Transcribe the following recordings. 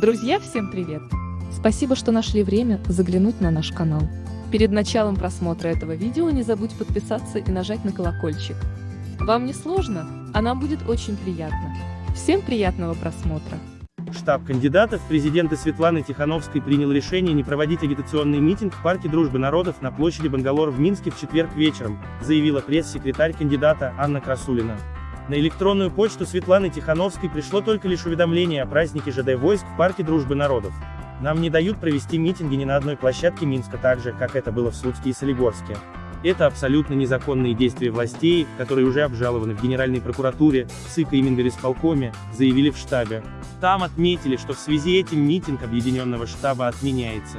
Друзья, всем привет! Спасибо, что нашли время заглянуть на наш канал. Перед началом просмотра этого видео не забудь подписаться и нажать на колокольчик. Вам не сложно, а нам будет очень приятно. Всем приятного просмотра! Штаб кандидатов в президенты Светланы Тихановской принял решение не проводить агитационный митинг в Парке Дружбы Народов на площади Бангалор в Минске в четверг вечером, заявила пресс-секретарь кандидата Анна Красулина. На электронную почту Светланы Тихановской пришло только лишь уведомление о празднике ЖД войск в Парке Дружбы Народов. Нам не дают провести митинги ни на одной площадке Минска так же, как это было в Слуцке и Солигорске. Это абсолютно незаконные действия властей, которые уже обжалованы в Генеральной прокуратуре, ЦИК и Мингорисполкоме, заявили в штабе. Там отметили, что в связи этим митинг Объединенного штаба отменяется.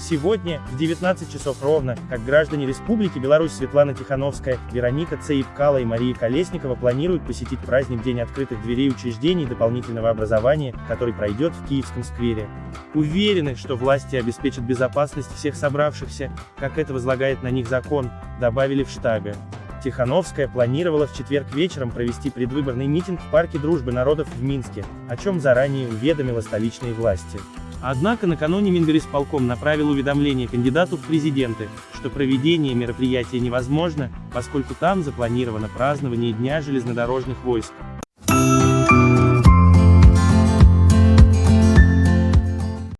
Сегодня, в 19 часов ровно, как граждане Республики Беларусь Светлана Тихановская, Вероника Цаипкала и Мария Колесникова планируют посетить праздник День открытых дверей учреждений дополнительного образования, который пройдет в Киевском сквере. Уверены, что власти обеспечат безопасность всех собравшихся, как это возлагает на них закон, добавили в штабе. Тихановская планировала в четверг вечером провести предвыборный митинг в Парке Дружбы Народов в Минске, о чем заранее уведомила столичные власти. Однако накануне Мингорисполком направил уведомление кандидату в президенты, что проведение мероприятия невозможно, поскольку там запланировано празднование Дня железнодорожных войск.